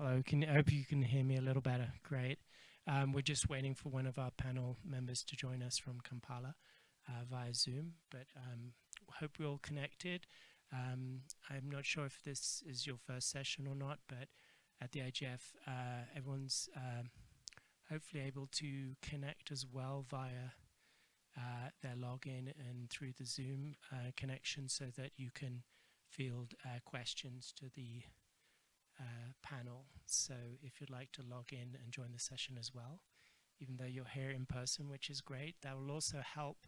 Hello, can, I hope you can hear me a little better. Great. Um, we're just waiting for one of our panel members to join us from Kampala uh, via Zoom, but um, hope we're all connected. Um, I'm not sure if this is your first session or not, but at the IGF, uh, everyone's um, hopefully able to connect as well via uh, their login and through the Zoom uh, connection so that you can field uh, questions to the uh, panel. So if you'd like to log in and join the session as well, even though you're here in person, which is great, that will also help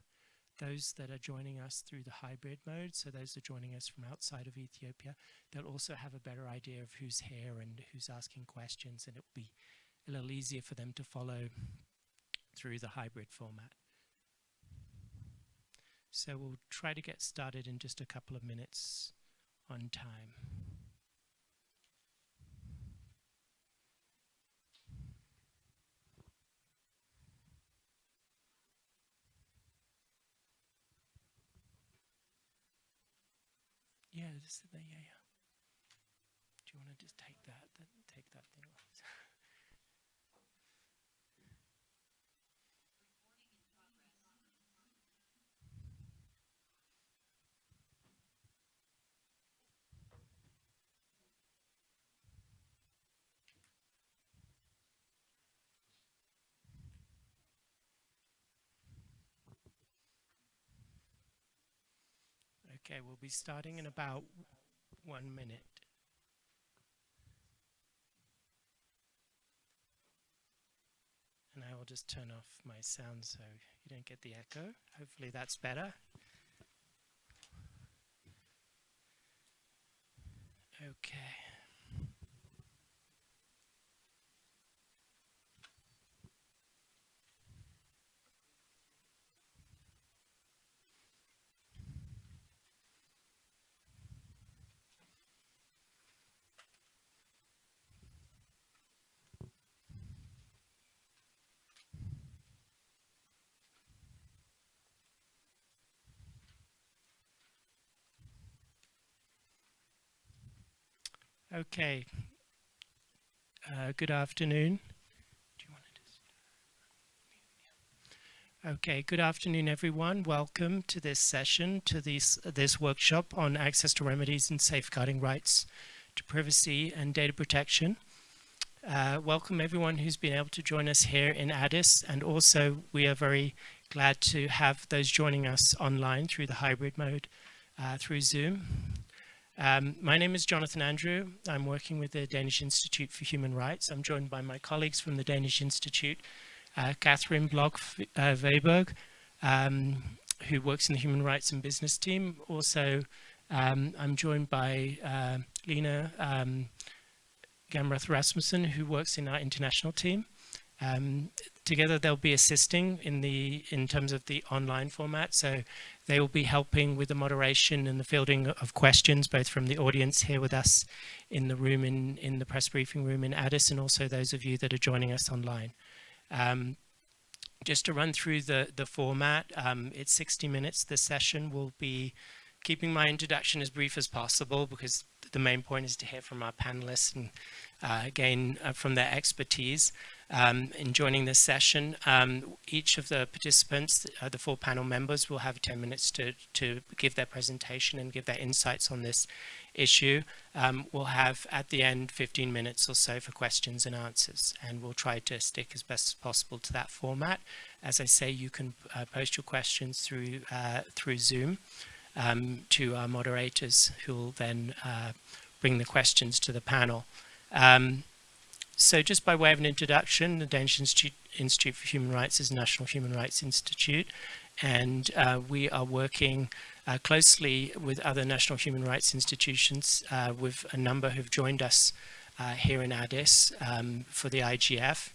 those that are joining us through the hybrid mode, so those are joining us from outside of Ethiopia, they'll also have a better idea of who's here and who's asking questions, and it will be a little easier for them to follow through the hybrid format. So we'll try to get started in just a couple of minutes on time. Yeah, this is the, yeah, yeah. Do you want to just take that, that take that thing off? Okay, we'll be starting in about one minute. And I will just turn off my sound so you don't get the echo. Hopefully that's better. Okay. Okay. Uh, good afternoon. Okay, good afternoon everyone. Welcome to this session, to this, this workshop on access to remedies and safeguarding rights to privacy and data protection. Uh, welcome everyone who's been able to join us here in Addis and also we are very glad to have those joining us online through the hybrid mode uh, through Zoom. Um, my name is Jonathan Andrew. I'm working with the Danish Institute for Human Rights. I'm joined by my colleagues from the Danish Institute, uh, Catherine Bloch uh, um, who works in the Human Rights and Business team. Also, um, I'm joined by uh, Lena um, Gamrath Rasmussen, who works in our international team. Um, together they'll be assisting in the in terms of the online format so they will be helping with the moderation and the fielding of questions, both from the audience here with us in the room, in, in the press briefing room in Addis, and also those of you that are joining us online. Um, just to run through the, the format, um, it's 60 minutes. The session will be keeping my introduction as brief as possible because the main point is to hear from our panelists and uh, gain uh, from their expertise um, in joining this session. Um, each of the participants, uh, the four panel members, will have 10 minutes to, to give their presentation and give their insights on this issue. Um, we'll have at the end 15 minutes or so for questions and answers and we'll try to stick as best as possible to that format. As I say, you can uh, post your questions through, uh, through Zoom um, to our moderators who will then uh, bring the questions to the panel. Um, so just by way of an introduction, the Danish Institute, for Human Rights is a National Human Rights Institute, and uh, we are working uh, closely with other national human rights institutions, uh, with a number who've joined us uh, here in Addis um, for the IGF.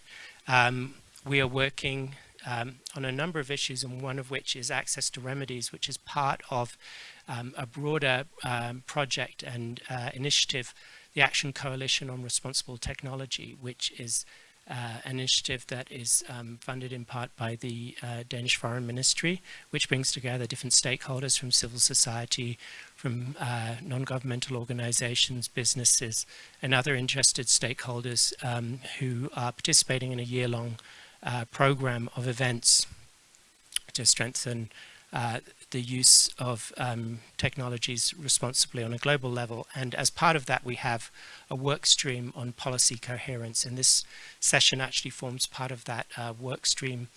Um, we are working um, on a number of issues, and one of which is access to remedies, which is part of um, a broader um, project and uh, initiative the Action Coalition on Responsible Technology, which is uh, initiative that is um, funded in part by the uh, Danish Foreign Ministry, which brings together different stakeholders from civil society, from uh, non-governmental organizations, businesses, and other interested stakeholders um, who are participating in a year-long uh, program of events to strengthen uh, the use of um, technologies responsibly on a global level. And as part of that, we have a work stream on policy coherence. And this session actually forms part of that uh, work stream,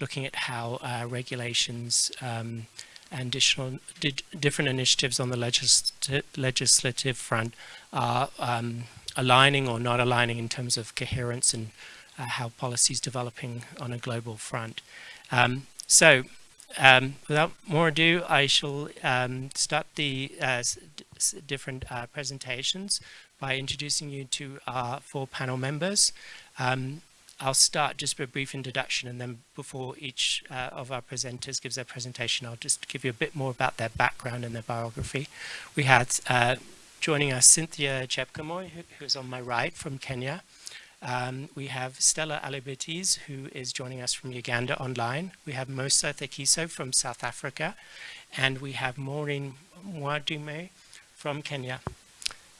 looking at how uh, regulations um, and additional, different initiatives on the legis legislative front are um, aligning or not aligning in terms of coherence and uh, how policy is developing on a global front. Um, so um, without more ado, I shall um, start the uh, different uh, presentations by introducing you to our four panel members. Um, I'll start just with a brief introduction and then before each uh, of our presenters gives their presentation, I'll just give you a bit more about their background and their biography. We had uh, joining us Cynthia Chepkemoi, who, who's on my right from Kenya. Um, we have Stella Alibateese, who is joining us from Uganda online. We have Mosa Thekiso from South Africa. And we have Maureen Mwadime from Kenya.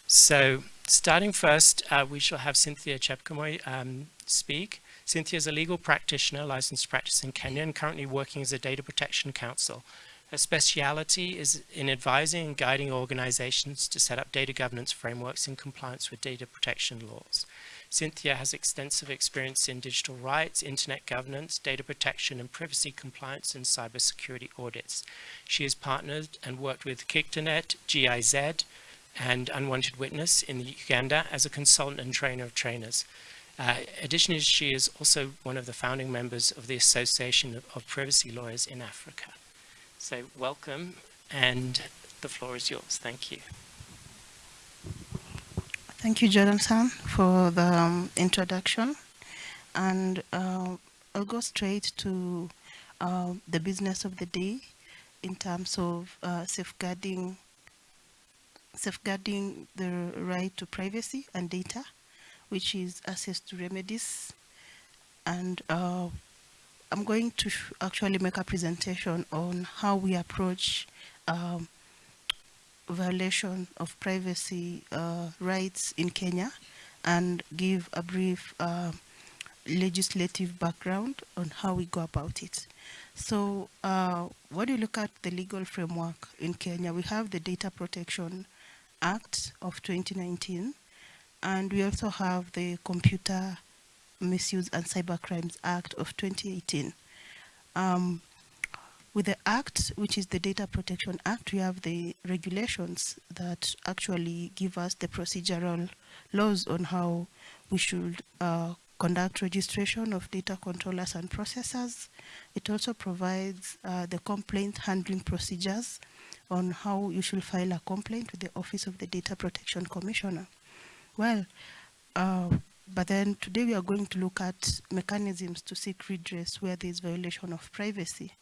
So starting first, uh, we shall have Cynthia Chepkemoi um, speak. Cynthia is a legal practitioner licensed to practice in Kenya and currently working as a data protection counsel. Her speciality is in advising and guiding organizations to set up data governance frameworks in compliance with data protection laws. Cynthia has extensive experience in digital rights, internet governance, data protection and privacy compliance and cybersecurity audits. She has partnered and worked with KICTANet, GIZ, and Unwanted Witness in Uganda as a consultant and trainer of trainers. Uh, additionally, she is also one of the founding members of the Association of, of Privacy Lawyers in Africa. So welcome, and the floor is yours. Thank you. Thank you, Jonathan, for the um, introduction. And uh, I'll go straight to uh, the business of the day in terms of uh, safeguarding safeguarding the right to privacy and data, which is access to remedies. And uh, I'm going to actually make a presentation on how we approach um, violation of privacy uh, rights in Kenya and give a brief uh, legislative background on how we go about it. So uh, when you look at the legal framework in Kenya, we have the Data Protection Act of 2019, and we also have the Computer Misuse and Cybercrimes Act of 2018. Um, with the Act, which is the Data Protection Act, we have the regulations that actually give us the procedural laws on how we should uh, conduct registration of data controllers and processors. It also provides uh, the complaint handling procedures on how you should file a complaint with the Office of the Data Protection Commissioner. Well, uh, but then today we are going to look at mechanisms to seek redress where there is violation of privacy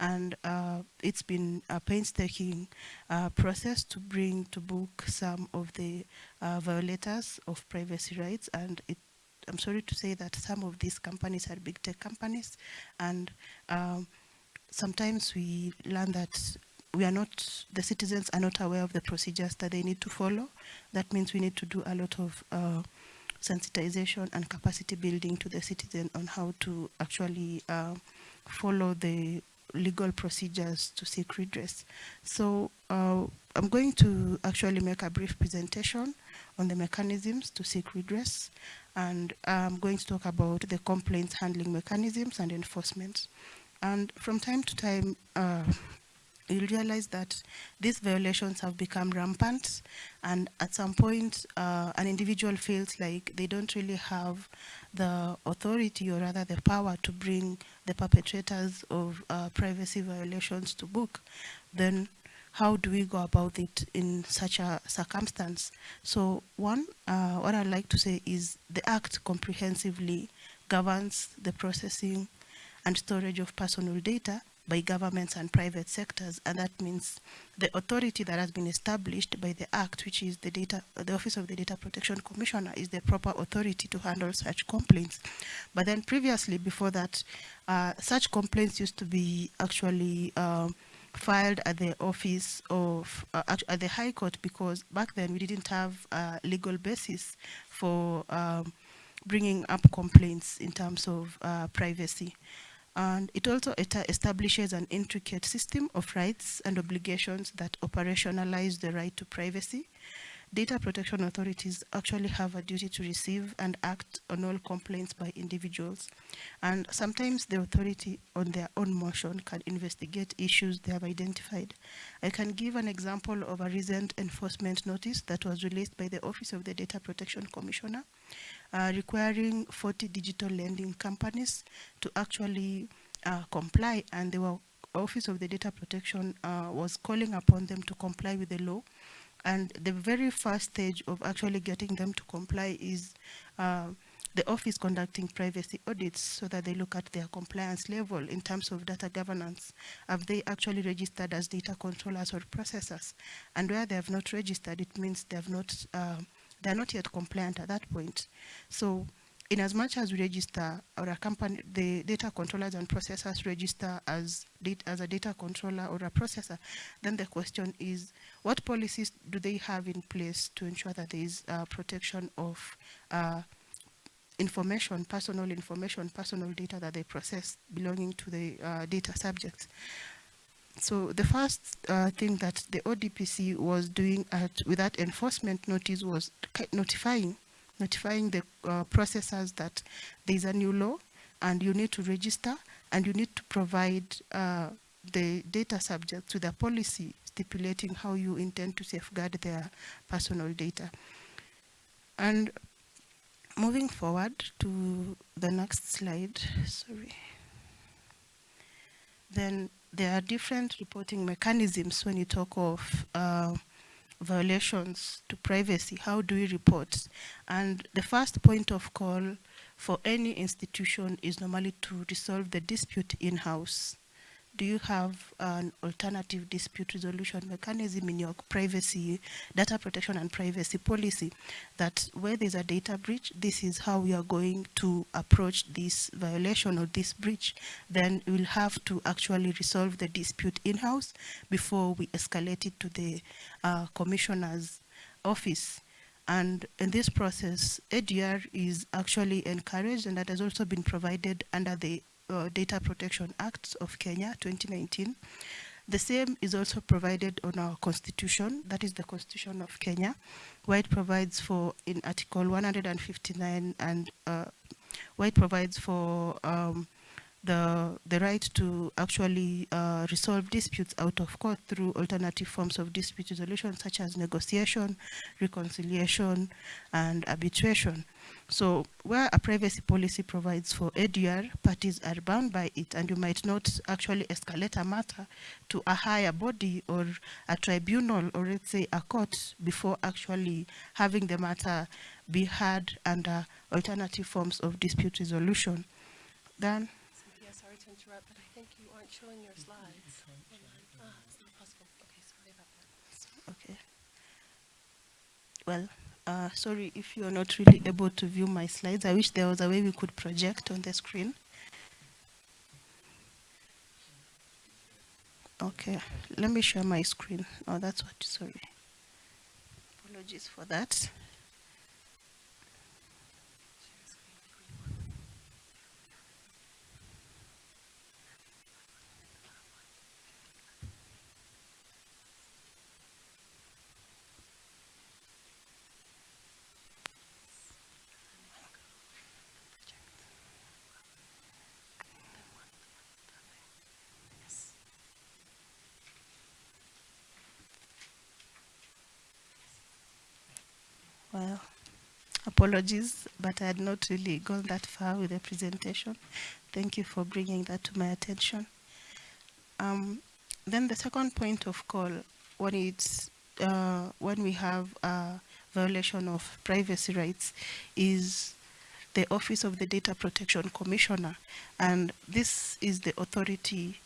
and uh, it's been a painstaking uh, process to bring to book some of the uh, violators of privacy rights and it, I'm sorry to say that some of these companies are big tech companies and um, sometimes we learn that we are not, the citizens are not aware of the procedures that they need to follow. That means we need to do a lot of uh, sensitization and capacity building to the citizen on how to actually uh, follow the legal procedures to seek redress. So uh, I'm going to actually make a brief presentation on the mechanisms to seek redress and I'm going to talk about the complaints handling mechanisms and enforcement. And from time to time, uh, you'll realize that these violations have become rampant and at some point uh, an individual feels like they don't really have the authority or rather the power to bring the perpetrators of uh, privacy violations to book, then how do we go about it in such a circumstance? So one, uh, what I'd like to say is the Act comprehensively governs the processing and storage of personal data by governments and private sectors, and that means the authority that has been established by the Act, which is the data, the Office of the Data Protection Commissioner, is the proper authority to handle such complaints. But then previously, before that, uh, such complaints used to be actually um, filed at the office of uh, at the High Court because back then we didn't have a legal basis for um, bringing up complaints in terms of uh, privacy. And it also establishes an intricate system of rights and obligations that operationalize the right to privacy. Data protection authorities actually have a duty to receive and act on all complaints by individuals. And sometimes the authority on their own motion can investigate issues they have identified. I can give an example of a recent enforcement notice that was released by the Office of the Data Protection Commissioner uh, requiring 40 digital lending companies to actually uh, comply and the Office of the Data Protection uh, was calling upon them to comply with the law. And the very first stage of actually getting them to comply is uh, the office conducting privacy audits so that they look at their compliance level in terms of data governance. Have they actually registered as data controllers or processors? And where they have not registered, it means they have not they're not yet compliant at that point. So in as much as we register or a company, the data controllers and processors register as, as a data controller or a processor, then the question is, what policies do they have in place to ensure that there is uh, protection of uh, information, personal information, personal data that they process belonging to the uh, data subjects? So the first uh, thing that the ODPC was doing at, with that enforcement notice was notifying, notifying the uh, processors that there is a new law and you need to register and you need to provide uh, the data subjects with a policy stipulating how you intend to safeguard their personal data. And moving forward to the next slide, sorry. Then there are different reporting mechanisms when you talk of uh, violations to privacy. How do we report? And the first point of call for any institution is normally to resolve the dispute in-house do you have an alternative dispute resolution mechanism in your privacy, data protection and privacy policy that where there's a data breach, this is how we are going to approach this violation or this breach, then we'll have to actually resolve the dispute in-house before we escalate it to the uh, commissioner's office. And in this process, ADR is actually encouraged and that has also been provided under the uh, Data Protection Act of Kenya 2019. The same is also provided on our constitution, that is the constitution of Kenya, where it provides for, in article 159 and uh, where it provides for um, the, the right to actually uh, resolve disputes out of court through alternative forms of dispute resolution such as negotiation, reconciliation, and arbitration. So where a privacy policy provides for ADR, parties are bound by it and you might not actually escalate a matter to a higher body or a tribunal or let's say a court before actually having the matter be heard under alternative forms of dispute resolution. Then interrupt, but I think you aren't showing your slides. Ah, it's not possible. Okay, sorry about that. Okay. Well, uh, sorry if you're not really able to view my slides. I wish there was a way we could project on the screen. Okay, let me share my screen. Oh, that's what, sorry. Apologies for that. Well, apologies, but I had not really gone that far with the presentation. Thank you for bringing that to my attention. Um, then the second point of call, when it's uh, when we have a violation of privacy rights, is the Office of the Data Protection Commissioner, and this is the authority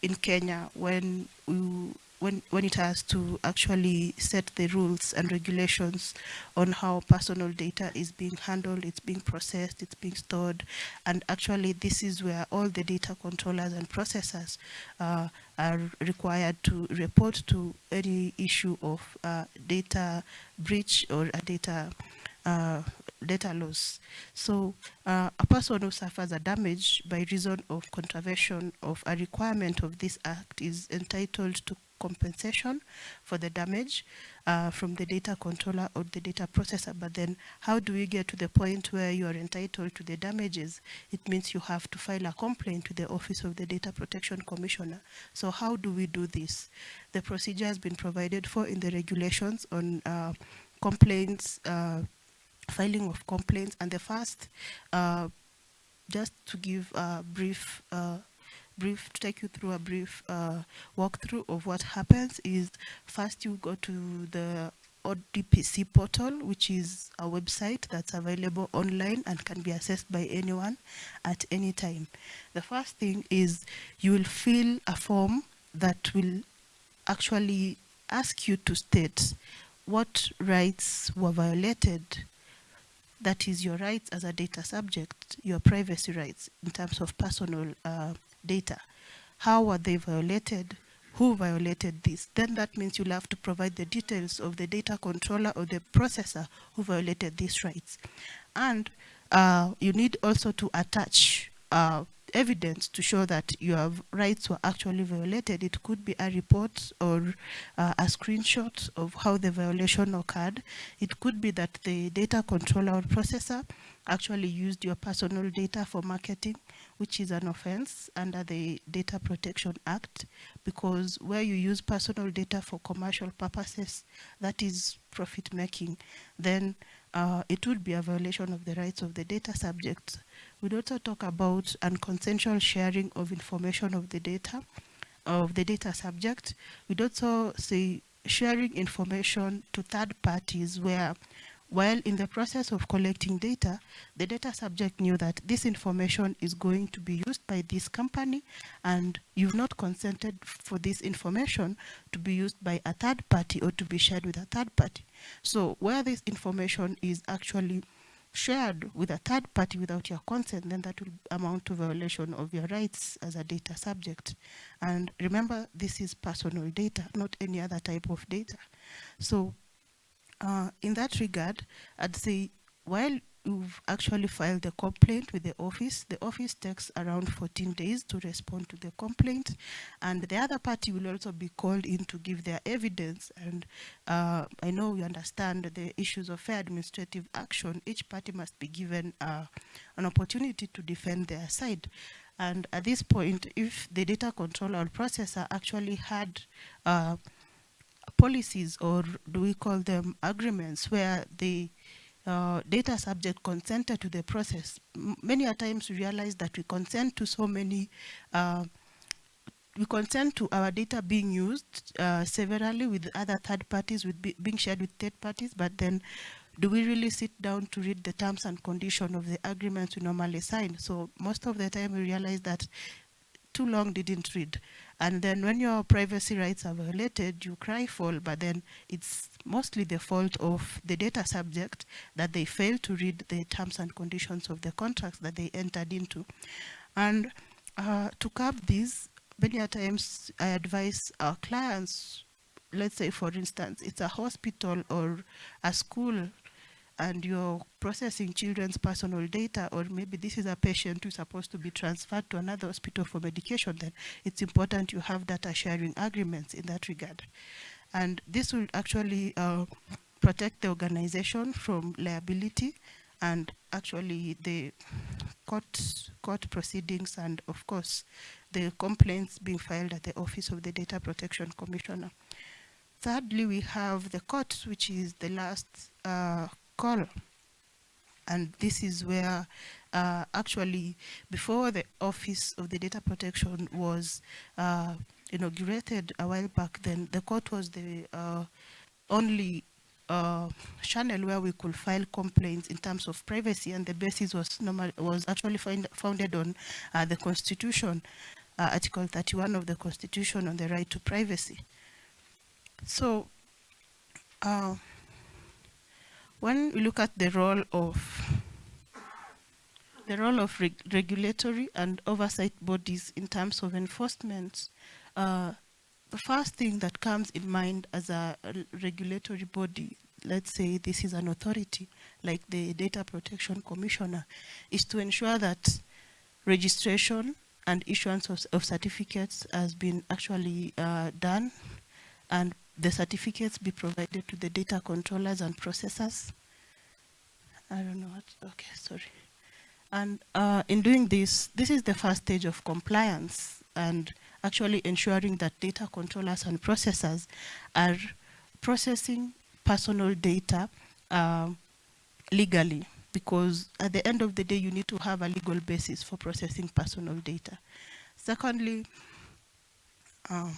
in Kenya when we, when when it has to actually set the rules and regulations on how personal data is being handled, it's being processed, it's being stored, and actually this is where all the data controllers and processors uh, are required to report to any issue of uh, data breach or a data uh, data loss. So uh, a person who suffers a damage by reason of contravention of a requirement of this act is entitled to compensation for the damage uh, from the data controller or the data processor. But then how do we get to the point where you are entitled to the damages? It means you have to file a complaint to the Office of the Data Protection Commissioner. So how do we do this? The procedure has been provided for in the regulations on uh, complaints, uh, filing of complaints. And the first, uh, just to give a brief uh, brief to take you through a brief uh, walkthrough of what happens is first you go to the ODPC portal, which is a website that's available online and can be accessed by anyone at any time. The first thing is you will fill a form that will actually ask you to state what rights were violated that is your rights as a data subject, your privacy rights in terms of personal uh, data. How were they violated? Who violated this? Then that means you'll have to provide the details of the data controller or the processor who violated these rights. And uh, you need also to attach uh, evidence to show that your rights were actually violated. It could be a report or uh, a screenshot of how the violation occurred. It could be that the data controller or processor actually used your personal data for marketing, which is an offense under the Data Protection Act, because where you use personal data for commercial purposes, that is profit making, then uh, it would be a violation of the rights of the data subject. We'd also talk about unconsensual sharing of information of the data, of the data subject. We'd also say sharing information to third parties where while in the process of collecting data, the data subject knew that this information is going to be used by this company and you've not consented for this information to be used by a third party or to be shared with a third party. So where this information is actually shared with a third party without your consent, then that will amount to violation of your rights as a data subject. And remember, this is personal data, not any other type of data. So uh, in that regard, I'd say while you've actually filed the complaint with the office, the office takes around 14 days to respond to the complaint, and the other party will also be called in to give their evidence. And uh, I know you understand the issues of fair administrative action. Each party must be given uh, an opportunity to defend their side. And at this point, if the data controller or processor actually had uh, policies or do we call them agreements where the uh, data subject consented to the process. M many a times we realize that we consent to so many, uh, we consent to our data being used uh, severally with other third parties, with be being shared with third parties, but then do we really sit down to read the terms and conditions of the agreements we normally sign? So most of the time we realize that too long didn't read. And then when your privacy rights are violated, you cry foul, but then it's mostly the fault of the data subject that they failed to read the terms and conditions of the contracts that they entered into. And uh, to curb this, many times I advise our clients, let's say for instance, it's a hospital or a school and you're processing children's personal data, or maybe this is a patient who's supposed to be transferred to another hospital for medication, then it's important you have data sharing agreements in that regard. And this will actually uh, protect the organization from liability and actually the court, court proceedings and of course the complaints being filed at the Office of the Data Protection Commissioner. Thirdly, we have the court, which is the last uh, call. And this is where uh, actually before the Office of the Data Protection was uh, inaugurated a while back then, the court was the uh, only uh, channel where we could file complaints in terms of privacy and the basis was normal, was actually find, founded on uh, the constitution uh, Article 31 of the Constitution on the right to privacy. So, uh, when we look at the role of the role of reg regulatory and oversight bodies in terms of enforcement, uh, the first thing that comes in mind as a, regulatory body let's say this is an authority like the Data Protection Commissioner, is to ensure that registration and issuance of, of certificates has been actually uh, done and the certificates be provided to the data controllers and processors. I don't know what, okay, sorry. And uh, in doing this, this is the first stage of compliance and actually ensuring that data controllers and processors are processing personal data uh, legally because at the end of the day you need to have a legal basis for processing personal data. Secondly, um,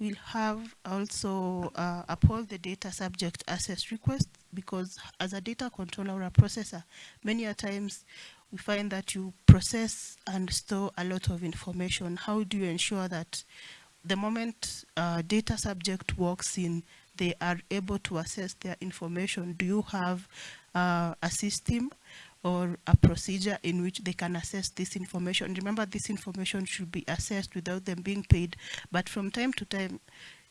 we'll have also uh, uphold the data subject access request because as a data controller or a processor, many a times we find that you process and store a lot of information. How do you ensure that the moment uh, data subject walks in, they are able to assess their information? Do you have uh, a system or a procedure in which they can assess this information. Remember, this information should be assessed without them being paid, but from time to time,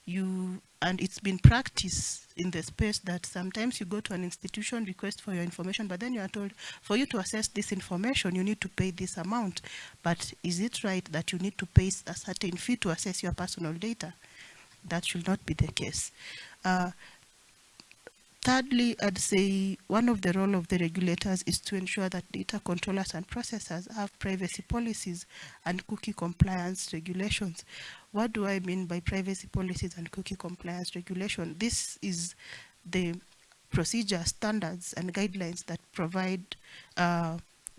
you, and it's been practiced in the space that sometimes you go to an institution, request for your information, but then you are told, for you to access this information, you need to pay this amount. But is it right that you need to pay a certain fee to access your personal data? That should not be the case. Uh, Thirdly, I'd say one of the role of the regulators is to ensure that data controllers and processors have privacy policies and cookie compliance regulations. What do I mean by privacy policies and cookie compliance regulation? This is the procedure, standards, and guidelines that provide uh,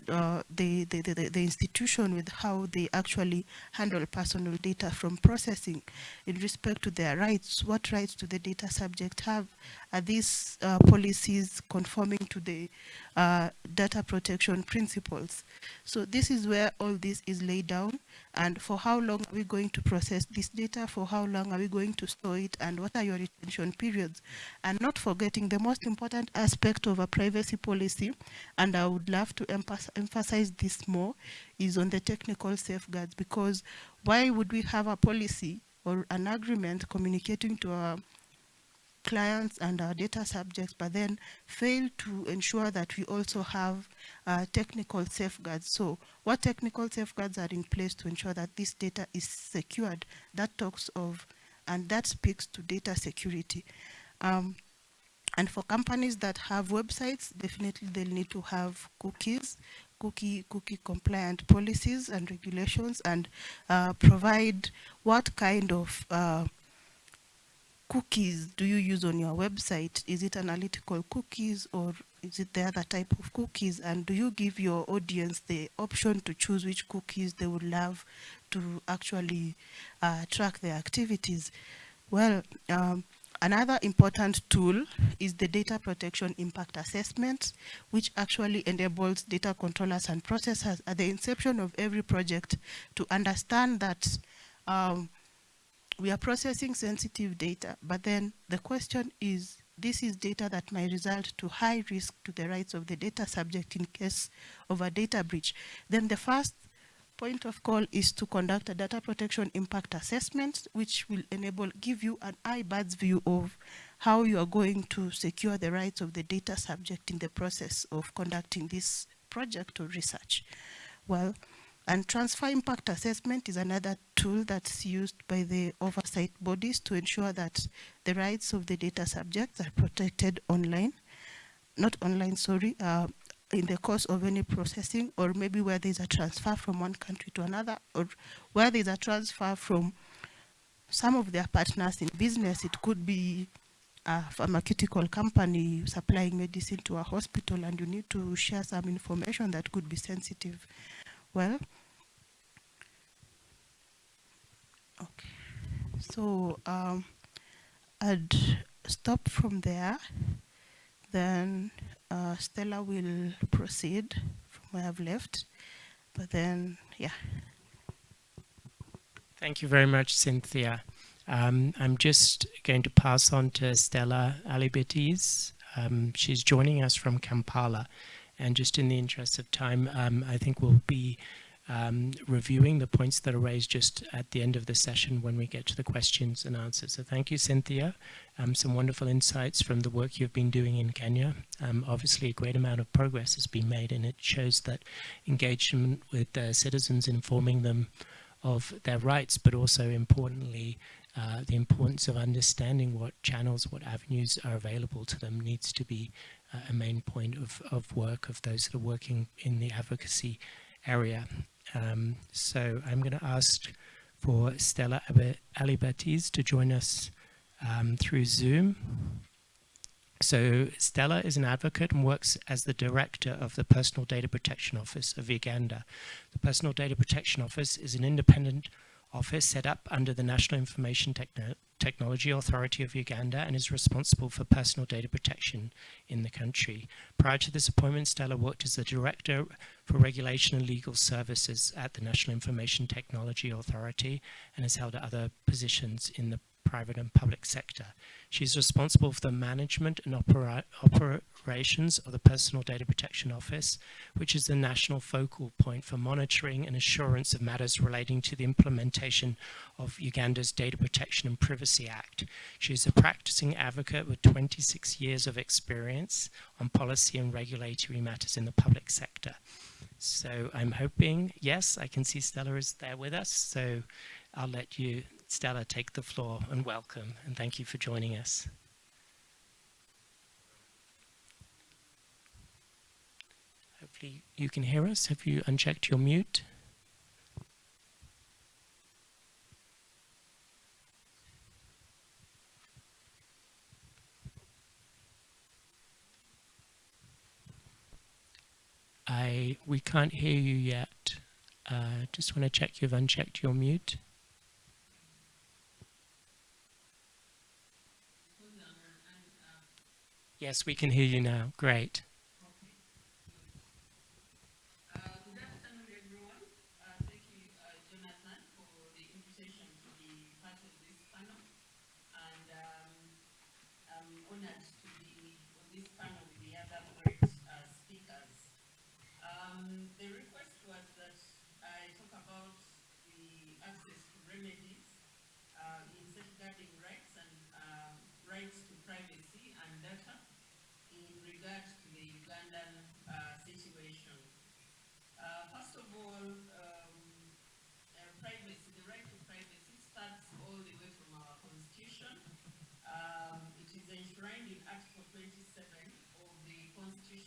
uh, the, the, the, the, institution with how they actually handle personal data from processing in respect to their rights. What rights do the data subject have? Are these uh, policies conforming to the uh, data protection principles? So this is where all this is laid down and for how long are we going to process this data, for how long are we going to store it, and what are your retention periods? And not forgetting the most important aspect of a privacy policy, and I would love to emphasize this more, is on the technical safeguards, because why would we have a policy or an agreement communicating to our clients and our data subjects, but then fail to ensure that we also have uh, technical safeguards. So what technical safeguards are in place to ensure that this data is secured? That talks of, and that speaks to data security. Um, and for companies that have websites, definitely they'll need to have cookies, cookie cookie compliant policies and regulations and uh, provide what kind of uh, cookies do you use on your website? Is it analytical cookies or is it the other type of cookies? And do you give your audience the option to choose which cookies they would love to actually uh, track their activities? Well, um, Another important tool is the data protection impact assessment, which actually enables data controllers and processors at the inception of every project to understand that um, we are processing sensitive data, but then the question is, this is data that might result to high risk to the rights of the data subject in case of a data breach. Then the first point of call is to conduct a data protection impact assessment, which will enable, give you an eye-bird's view of how you are going to secure the rights of the data subject in the process of conducting this project or research. Well, and transfer impact assessment is another tool that's used by the oversight bodies to ensure that the rights of the data subjects are protected online, not online, sorry, uh, in the course of any processing or maybe where there's a transfer from one country to another or where there's a transfer from some of their partners in business. It could be a pharmaceutical company supplying medicine to a hospital and you need to share some information that could be sensitive well. Okay, so um, I'd stop from there. Then uh, Stella will proceed from where I've left. But then, yeah, Thank you very much, Cynthia. Um, I'm just going to pass on to Stella Alibateese. Um, she's joining us from Kampala. And just in the interest of time, um, I think we'll be um, reviewing the points that are raised just at the end of the session when we get to the questions and answers. So thank you, Cynthia. Um, some wonderful insights from the work you've been doing in Kenya. Um, obviously, a great amount of progress has been made, and it shows that engagement with uh, citizens, informing them of their rights, but also importantly, uh, the importance of understanding what channels, what avenues are available to them needs to be uh, a main point of, of work of those that are working in the advocacy area. Um, so I'm going to ask for Stella Alibateese to join us um, through Zoom. So Stella is an advocate and works as the director of the Personal Data Protection Office of Uganda. The Personal Data Protection Office is an independent office set up under the National Information Techno Technology Authority of Uganda and is responsible for personal data protection in the country. Prior to this appointment, Stella worked as the Director for Regulation and Legal Services at the National Information Technology Authority and has held other positions in the private and public sector. She's responsible for the management and opera operations of the Personal Data Protection Office, which is the national focal point for monitoring and assurance of matters relating to the implementation of Uganda's Data Protection and Privacy Act. She is a practicing advocate with 26 years of experience on policy and regulatory matters in the public sector. So I'm hoping, yes, I can see Stella is there with us, so I'll let you Stella, take the floor and welcome, and thank you for joining us. Hopefully you can hear us. Have you unchecked your mute? I, we can't hear you yet. Uh, just want to check you've unchecked your mute. Yes, we can hear you now. Great.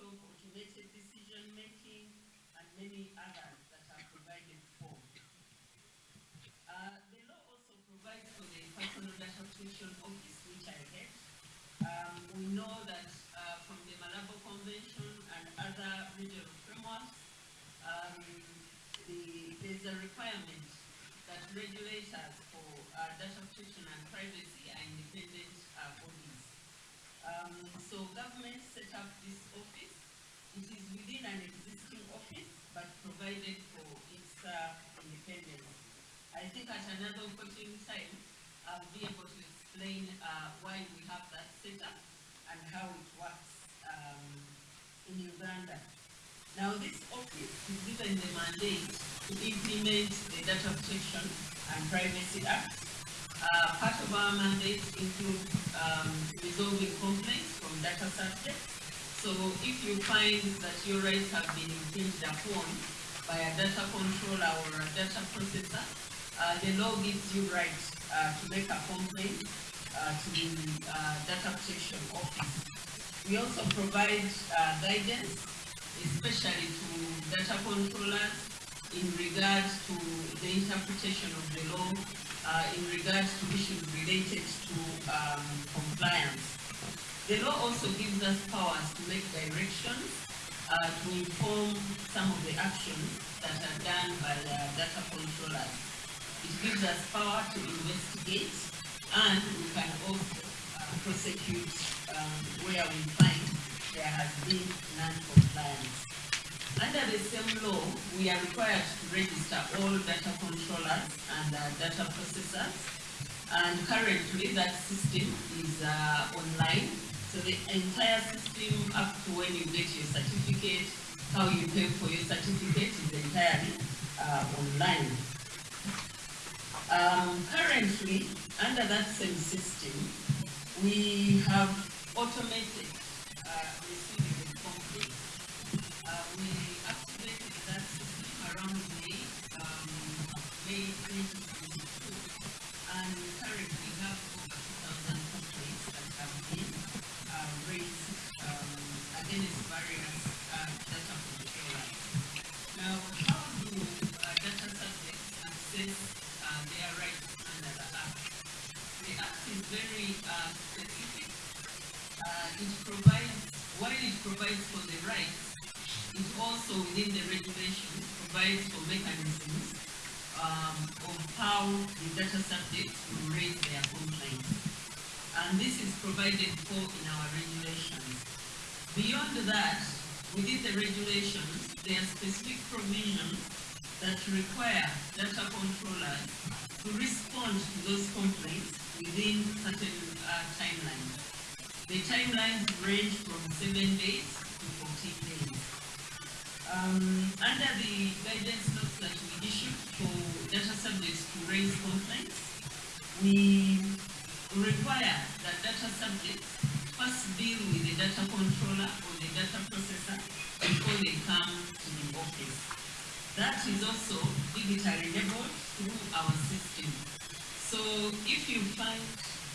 desktop, automated decision making, and many others that are provided for. Uh, the law also provides for the personal data protection office, which I head. Um, we know that the, there's a requirement that regulators for uh, data protection and privacy are independent uh, bodies. Um, so government set up this office. It is within an existing office, but provided for its uh, independence. I think at another opportune time, I'll be able to explain uh, why we have that setup and how it works um, in Uganda. Now, this office is given the mandate to implement the Data Protection and Privacy Act. Uh, part of our mandate includes um, resolving complaints from data subjects. So if you find that your rights have been infringed upon by a data controller or a data processor, uh, the law gives you right uh, to make a complaint uh, to the uh, Data Protection Office. We also provide uh, guidance, especially to data controllers in regards to the interpretation of the law, uh, in regards to issues related to um, compliance. The law also gives us powers to make directions uh, to inform some of the actions that are done by the data controllers. It gives us power to investigate and we can also uh, prosecute um, where we find there has been non-compliance. Under the same law, we are required to register all data controllers and uh, data processors. And currently that system is uh, online. So the entire system up to when you get your certificate, how you pay for your certificate is entirely uh, online. Um, currently, under that same system, we have automated provides for the rights, it also within the regulations provides for mechanisms um, of how the data subjects will raise their complaints. And this is provided for in our regulations. Beyond that, within the regulations, there are specific provisions that require data controllers to respond to those complaints within certain uh, timelines. The timelines range from seven days 14. Um, under the guidance notes that we issued for data subjects to raise complaints, we require that data subjects first deal with the data controller or the data processor before they come to the office. That is also digitally enabled through our system. So if you find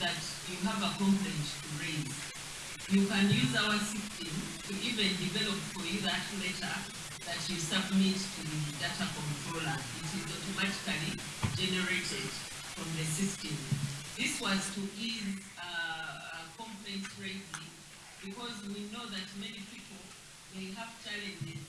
that you have a complaint to raise, you can use our system to even develop for you that letter that you submit to the data controller. It is automatically generated from the system. This was to ease uh, uh, complaint raising because we know that many people may have challenges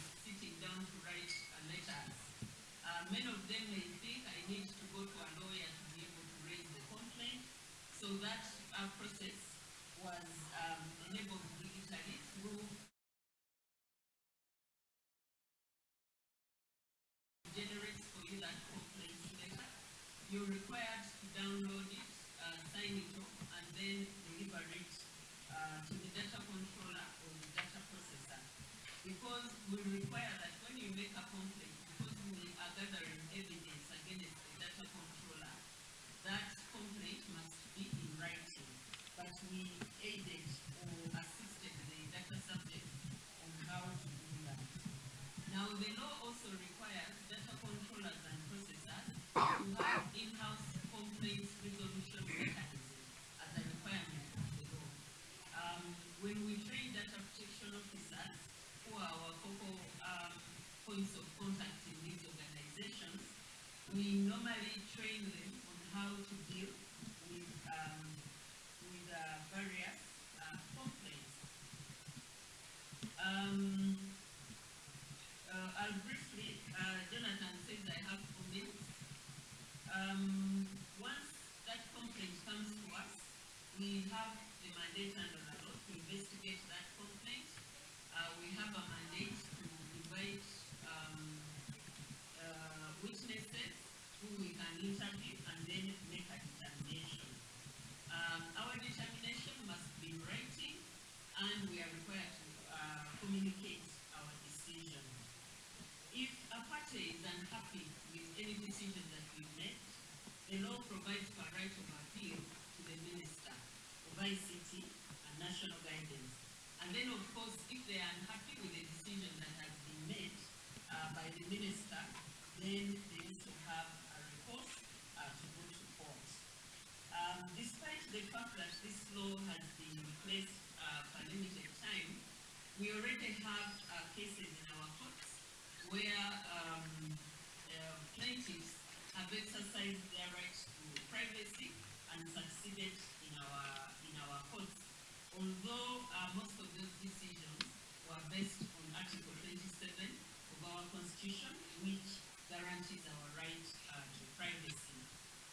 have exercised their right to privacy and succeeded in our in our courts. Although uh, most of those decisions were based on Article 27 of our Constitution, which guarantees our right uh, to privacy.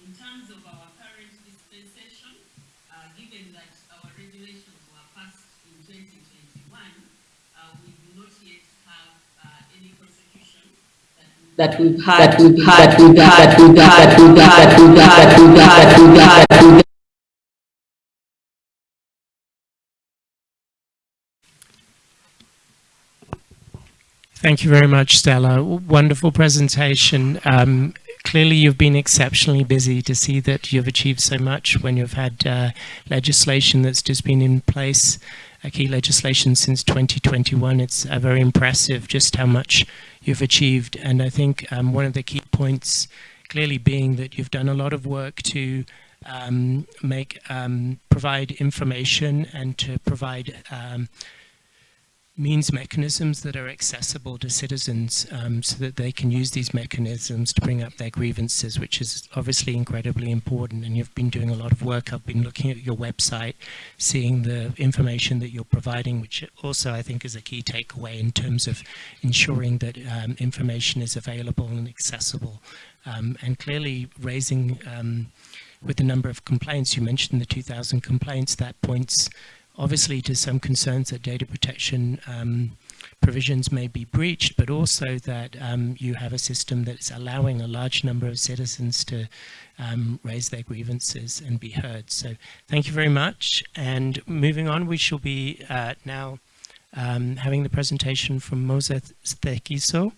In terms of our current dispensation, uh, given that our regulations that we've that we've had, that we've had, that we've had, that we've had, that we've had, that we've had, that we've had, that we've had. Thank you very much, Stella. Wonderful presentation. Um, clearly, you've been exceptionally busy to see that you've achieved so much when you've had uh, legislation that's just been in place, a key legislation since 2021. It's uh, very impressive just how much you've achieved. And I think um, one of the key points clearly being that you've done a lot of work to um, make um, provide information and to provide um, means mechanisms that are accessible to citizens um, so that they can use these mechanisms to bring up their grievances, which is obviously incredibly important. And you've been doing a lot of work. I've been looking at your website, seeing the information that you're providing, which also I think is a key takeaway in terms of ensuring that um, information is available and accessible. Um, and clearly raising um, with the number of complaints, you mentioned the 2,000 complaints, that points obviously to some concerns that data protection um, provisions may be breached, but also that um, you have a system that's allowing a large number of citizens to um, raise their grievances and be heard. So thank you very much. And moving on, we shall be uh, now um, having the presentation from Moza Thekiso.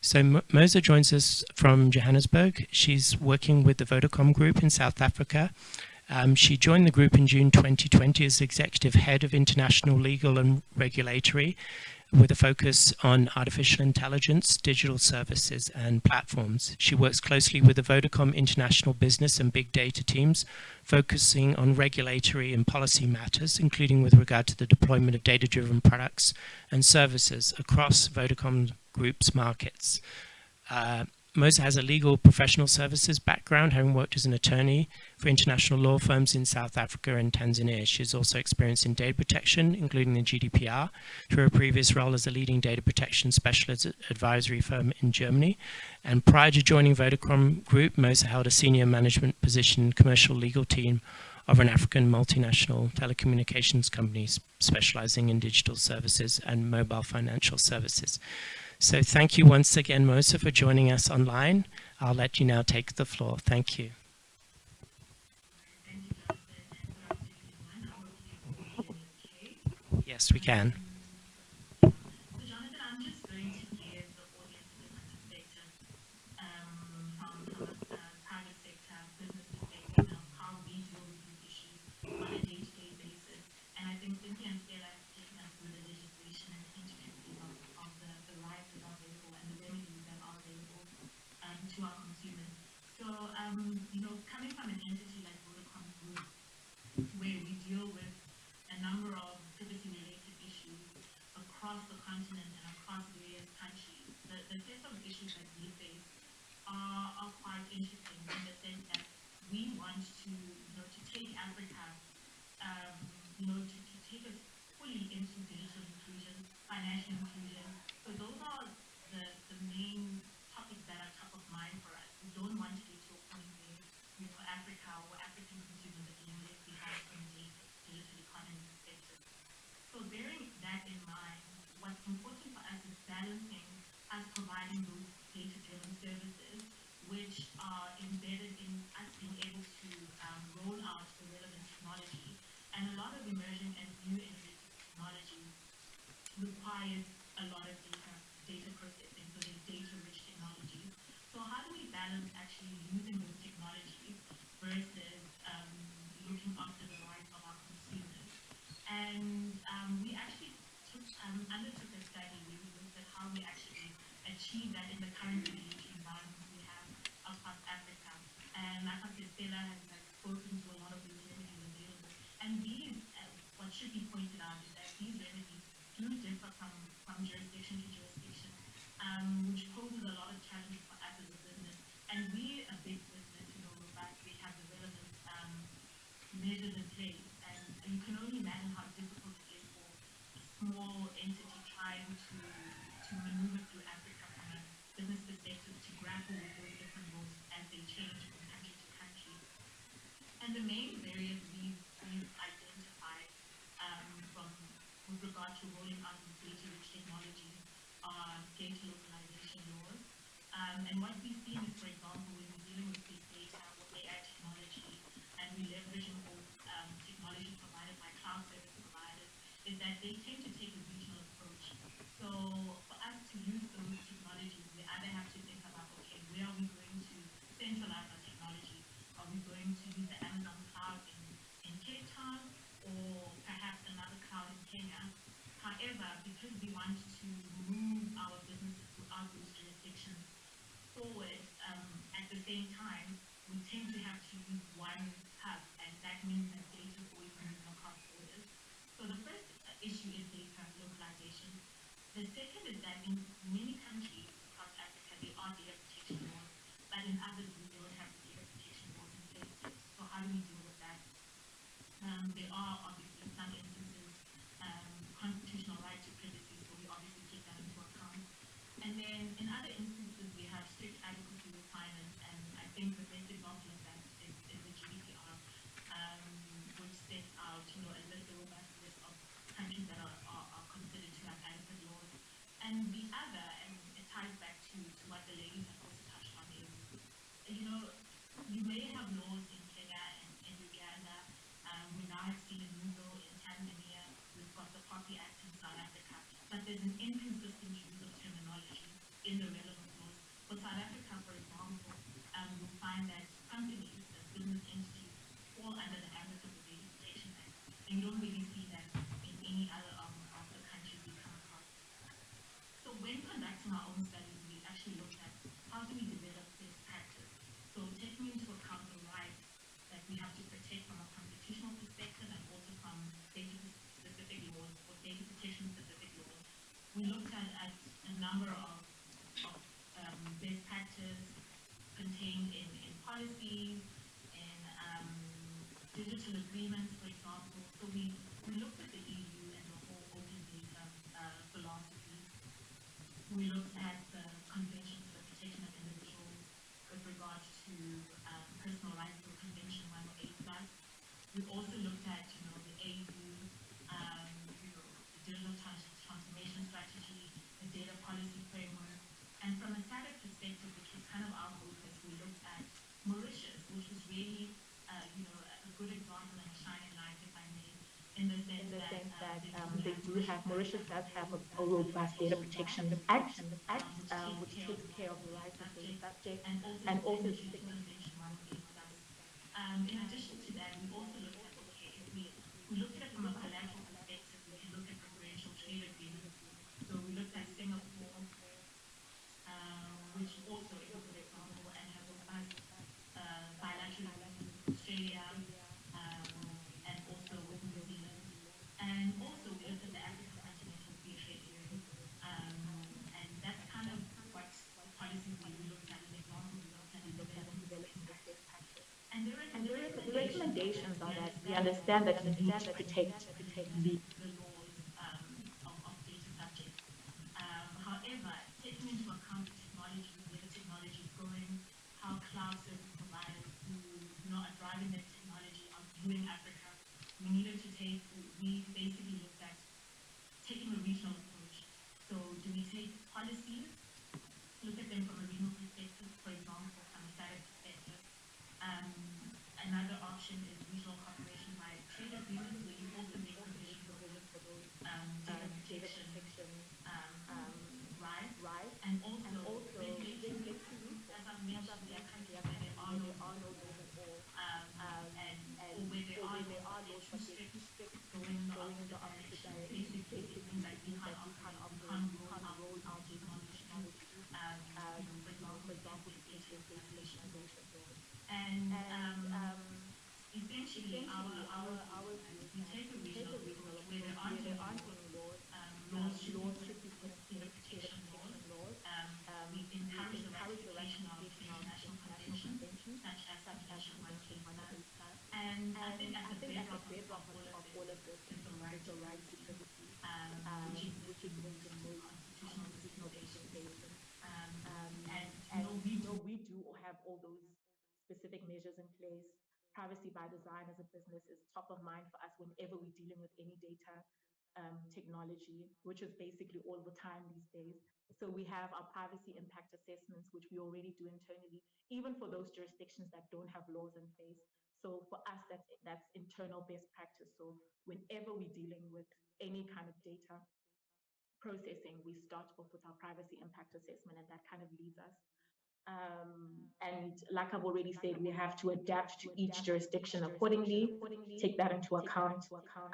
So Moza joins us from Johannesburg. She's working with the Vodacom Group in South Africa um, she joined the group in June 2020 as executive head of international legal and regulatory with a focus on artificial intelligence, digital services and platforms. She works closely with the Vodacom international business and big data teams, focusing on regulatory and policy matters, including with regard to the deployment of data-driven products and services across Vodacom Group's markets. Uh, Moza has a legal professional services background, having worked as an attorney for international law firms in South Africa and Tanzania. She has also experience in data protection, including the GDPR, through her previous role as a leading data protection specialist advisory firm in Germany. And prior to joining Vodacom Group, Moza held a senior management position commercial legal team of an African multinational telecommunications company specializing in digital services and mobile financial services. So thank you once again, Moza, for joining us online. I'll let you now take the floor. Thank you. Yes, we can. know, to, take us fully into digital inclusion, financial inclusion. So those are the, the main topics that are top of mind for us. We don't want to Africa or African consumers digital economy. So bearing that in mind, what's important for us is balancing as providing those data-driven services which are embedded in requires a lot of data, data processing, so there's data-rich technologies. So how do we balance actually using those technologies versus um, looking after the rights of our consumers? And um, we actually took, um, undertook a study where we looked at how we actually achieve that in the current And the main barriers we've, we've identified um, from, with regard to rolling out these data-rich technologies are data localization laws. Um, and what we Emma. number of, of um, best practice contained in, in policies, and um, digital agreements that um, they do have, Mauritius does have a, a robust data protection act, act um, which takes care of the rights of the subject, and also allegations are that we understand that you need to protect the the laws um, of, of data subjects. Um, however, taking into account the technology, where the technology is going, how cloud service providers who you know are driving that technology are viewing Africa, we needed to take. We basically looked at taking a regional approach. So, do we take policies, look at them from a regional perspective, for example, from a SADC perspective? Um, another option is regional cooperation by trade agreements, where you also make provision for those um, data protection um, um, rights, and also regulatory, as I've mentioned, there are countries where there are no laws at all, um, and or where there are laws, but they're too strict, going in the opposite direction. Basically, it means that we can't operate, we can't roll out technology, um, you know, for example, education, legislation. And, um, essentially, our, our, our, we take a regional approach where there aren't any laws, um, laws should be put in the protection laws. Um, we encourage the ratification of international conventions, such as the Convention one twenty five. And I think at the bedrock of all of this is the right to privacy, um, which is, which is linked in most constitutional legislation. Um, and, you know, we know we do have all those specific measures in place. Privacy by design as a business is top of mind for us whenever we're dealing with any data um, technology, which is basically all the time these days. So we have our privacy impact assessments, which we already do internally, even for those jurisdictions that don't have laws in place. So for us, that's that's internal best practice. So whenever we're dealing with any kind of data processing, we start off with our privacy impact assessment, and that kind of leads us um, and like I've already said, we have to adapt to each jurisdiction accordingly, take that into account.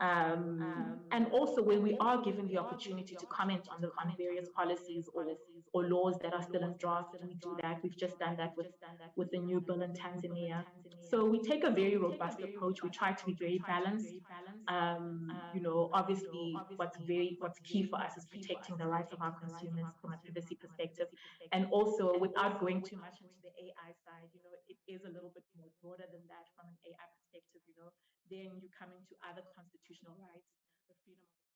Um, and also when we are given the opportunity to comment on the on various policies or, or laws that are still in draft, we do that. We've just done that with, with the new bill in Tanzania. So we take a very robust approach. We try to be very balanced. Um, you know, obviously what's very what's key for us is protecting the rights of our consumers from a privacy perspective. And also without going too much into the AI side, you know, it is a little bit more broader than that from an AI perspective, you know, then you come into other constitutional rights, the freedom of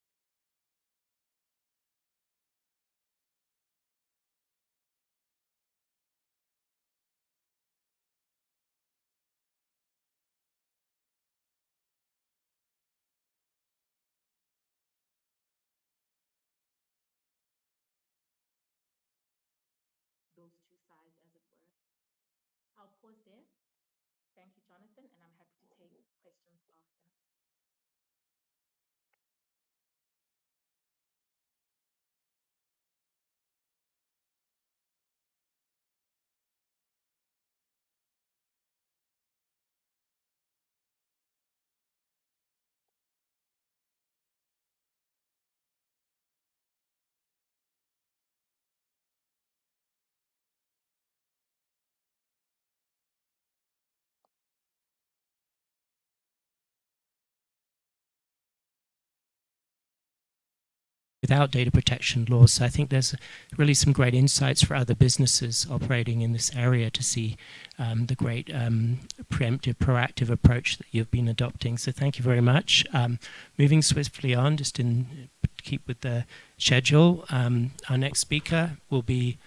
without data protection laws. So I think there's really some great insights for other businesses operating in this area to see um, the great um, preemptive, proactive approach that you've been adopting. So thank you very much. Um, moving swiftly on, just in keep with the schedule, um, our next speaker will be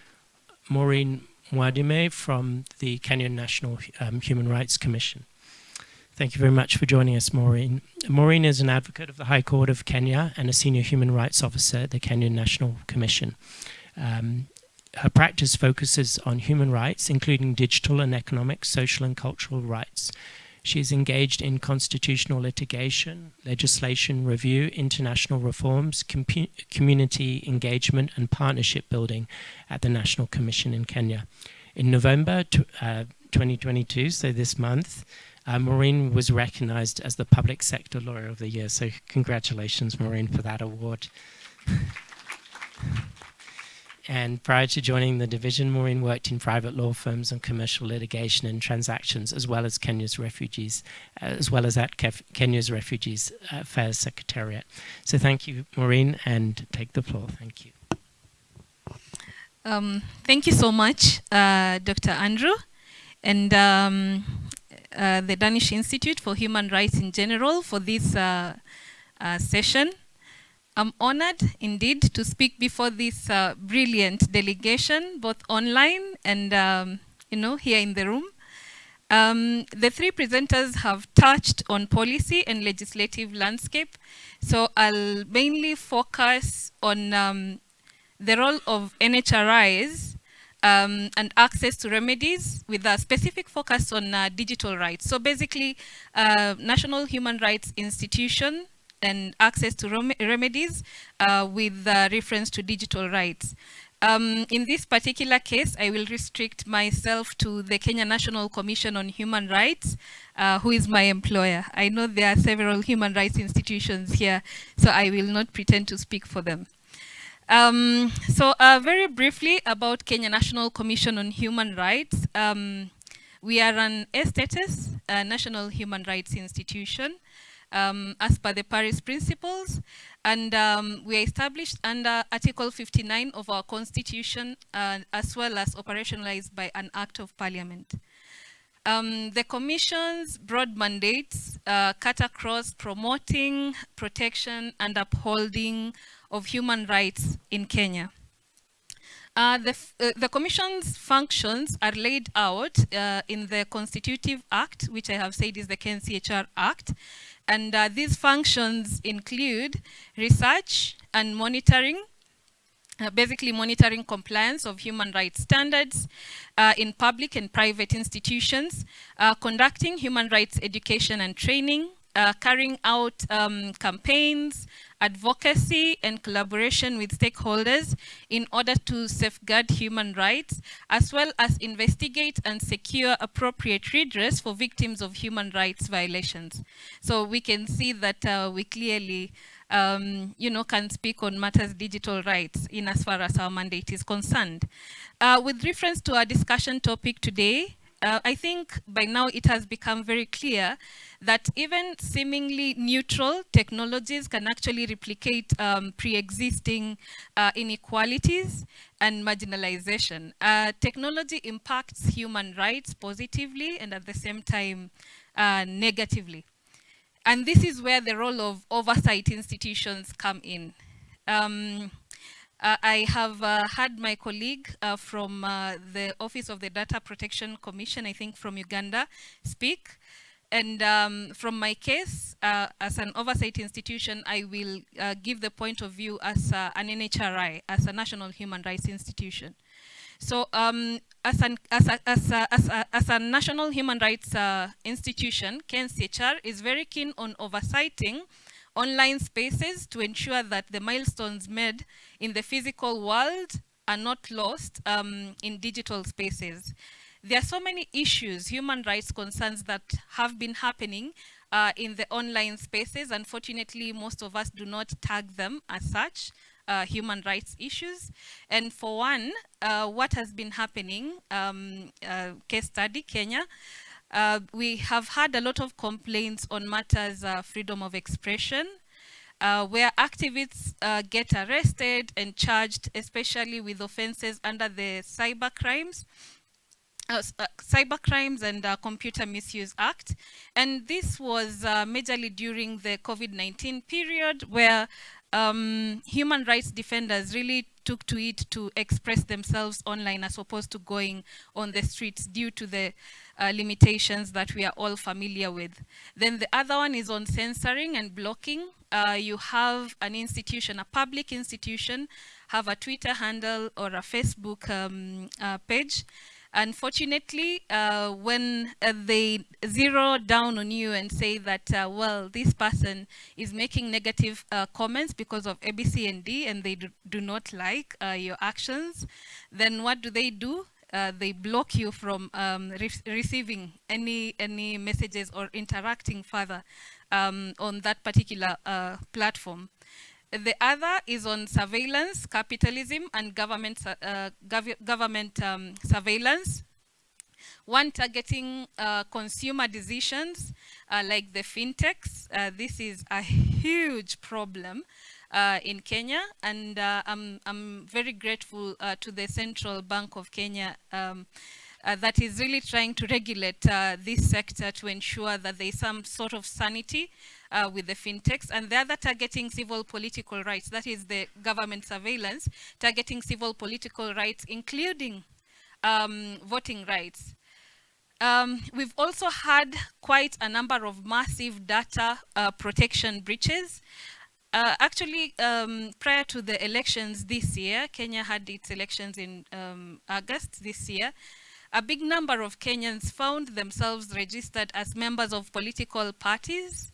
Maureen Mwadime from the Kenyan National um, Human Rights Commission. Thank you very much for joining us, Maureen. Maureen is an advocate of the High Court of Kenya and a senior human rights officer at the Kenyan National Commission. Um, her practice focuses on human rights, including digital and economic, social and cultural rights. She is engaged in constitutional litigation, legislation review, international reforms, com community engagement and partnership building at the National Commission in Kenya. In November uh, 2022, so this month, uh, Maureen was recognized as the Public Sector Lawyer of the Year. So congratulations, Maureen, for that award. and prior to joining the division, Maureen worked in private law firms on commercial litigation and transactions, as well as Kenya's refugees, uh, as well as at Kef Kenya's Refugees Affairs Secretariat. So thank you, Maureen, and take the floor. Thank you. Um, thank you so much, uh, Dr. Andrew. And um, uh, the Danish Institute for Human Rights in general for this uh, uh, session. I'm honored indeed to speak before this uh, brilliant delegation, both online and um, you know here in the room. Um, the three presenters have touched on policy and legislative landscape, so I'll mainly focus on um, the role of NHRIs um, and access to remedies with a specific focus on uh, digital rights. So basically, uh, National Human Rights Institution and access to rem remedies uh, with uh, reference to digital rights. Um, in this particular case, I will restrict myself to the Kenya National Commission on Human Rights, uh, who is my employer. I know there are several human rights institutions here, so I will not pretend to speak for them. Um, so uh, very briefly about Kenya National Commission on Human Rights. Um, we are an A-status, a national human rights institution um, as per the Paris Principles. And um, we are established under Article 59 of our Constitution, uh, as well as operationalized by an Act of Parliament. Um, the Commission's broad mandates uh, cut across promoting, protection, and upholding of human rights in Kenya. Uh, the, uh, the, Commission's functions are laid out uh, in the Constitutive Act, which I have said is the KNCHR Act, and uh, these functions include research and monitoring, uh, basically monitoring compliance of human rights standards uh, in public and private institutions, conducting human rights education and training, carrying out um, campaigns, advocacy and collaboration with stakeholders in order to safeguard human rights, as well as investigate and secure appropriate redress for victims of human rights violations. So we can see that uh, we clearly um, you know, can speak on matters digital rights in as far as our mandate is concerned. Uh, with reference to our discussion topic today, uh, I think by now it has become very clear that even seemingly neutral technologies can actually replicate um, pre-existing uh, inequalities and marginalization. Uh, technology impacts human rights positively and at the same time uh, negatively. And this is where the role of oversight institutions come in. Um, uh, I have uh, had my colleague uh, from uh, the Office of the Data Protection Commission, I think from Uganda, speak. And um, from my case, uh, as an oversight institution, I will uh, give the point of view as an NHRI, as a National Human Rights Institution. So um, as, an, as, a, as, a, as, a, as, a, national human rights institution, KNCHR is very keen on oversighting online spaces to ensure that the milestones made in the physical world are not lost um, in digital spaces. There are so many issues, human rights concerns that have been happening uh, in the online spaces. Unfortunately, most of us do not tag them as such. Uh, human rights issues. And for one, uh, what has been happening, um, uh, case study, Kenya, uh, we have had a lot of complaints on matters uh, freedom of expression, uh, where activists uh, get arrested and charged, especially with offenses under the cyber crimes. Uh, cyber crimes and computer misuse act and this was majorly during the covid-19 period where um, human rights defenders really took to it to express themselves online as opposed to going on the streets due to the uh, limitations that we are all familiar with. Then the other one is on censoring and blocking. Uh, you have an institution, a public institution, have a Twitter handle or a Facebook um, uh, page. Unfortunately, uh, when uh, they zero down on you and say that, uh, well, this person is making negative uh, comments because of ABC and D and they do, do not like uh, your actions, then what do they do? Uh, they block you from um, re receiving any any messages or interacting further um, on that particular platform. The other is on surveillance, capitalism, and government uh, gov government um, surveillance. One targeting uh, consumer decisions uh, like the fintechs. this is a huge problem uh, in Kenya, and uh, I'm, I'm very grateful uh, to the Central Bank of Kenya um, uh, that is really trying to regulate uh, this sector to ensure that there is some sort of sanity uh, with the fintechs, and the other targeting civil political rights, that is the government surveillance, targeting civil political rights, including um, voting rights. Um, we've also had quite a number of massive data uh, protection breaches. Uh, actually, um, prior to the elections this year, Kenya had its elections in um, August this year. A big number of Kenyans found themselves registered as members of political parties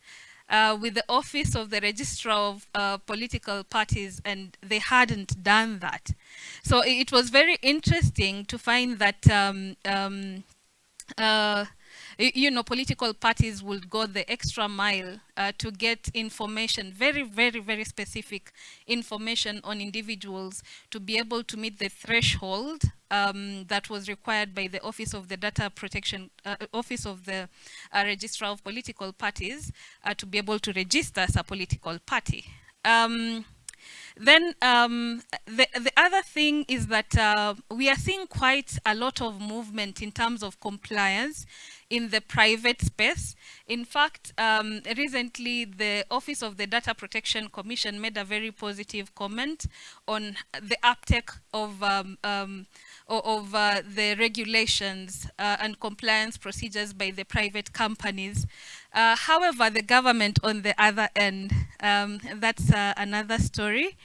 uh, with the office of the registrar of uh, political parties and they hadn't done that. So it was very interesting to find that um, um, uh, you know, political parties would go the extra mile uh, to get information, very, very, very specific information on individuals to be able to meet the threshold um, that was required by the Office of the Data Protection, uh, Office of the uh, Registrar of Political Parties uh, to be able to register as a political party. Um, then um, the, the other thing is that uh, we are seeing quite a lot of movement in terms of compliance in the private space. In fact, um, recently the Office of the Data Protection Commission made a very positive comment on the uptake of um, um, of uh, the regulations uh, and compliance procedures by the private companies. Uh, however, the government on the other end, um, that's uh, another story.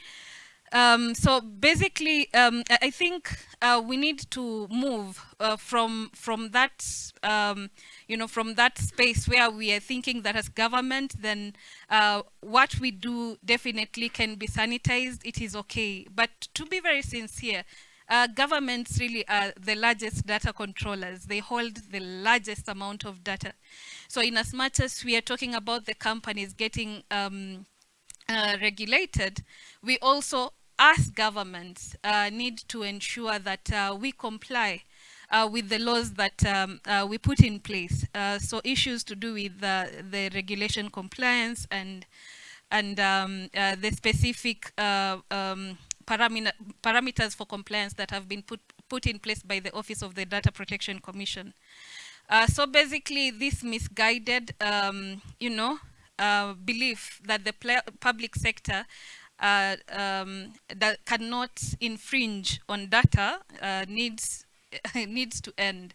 Um, so basically, um, I think uh, we need to move uh, from from that, um, you know, from that space where we are thinking that as government, then uh, what we do definitely can be sanitized. It is okay. But to be very sincere, uh, governments really are the largest data controllers. They hold the largest amount of data. So in as much as we are talking about the companies getting um, uh, regulated, we also, as governments, uh, need to ensure that uh, we comply uh, with the laws that um, uh, we put in place. So issues to do with the regulation compliance and and um, the specific parameters for compliance that have been put, put in place by the Office of the Data Protection Commission. Uh, so basically this misguided, um, you know, uh, belief that the public sector uh, um, that cannot infringe on data uh, needs, needs to end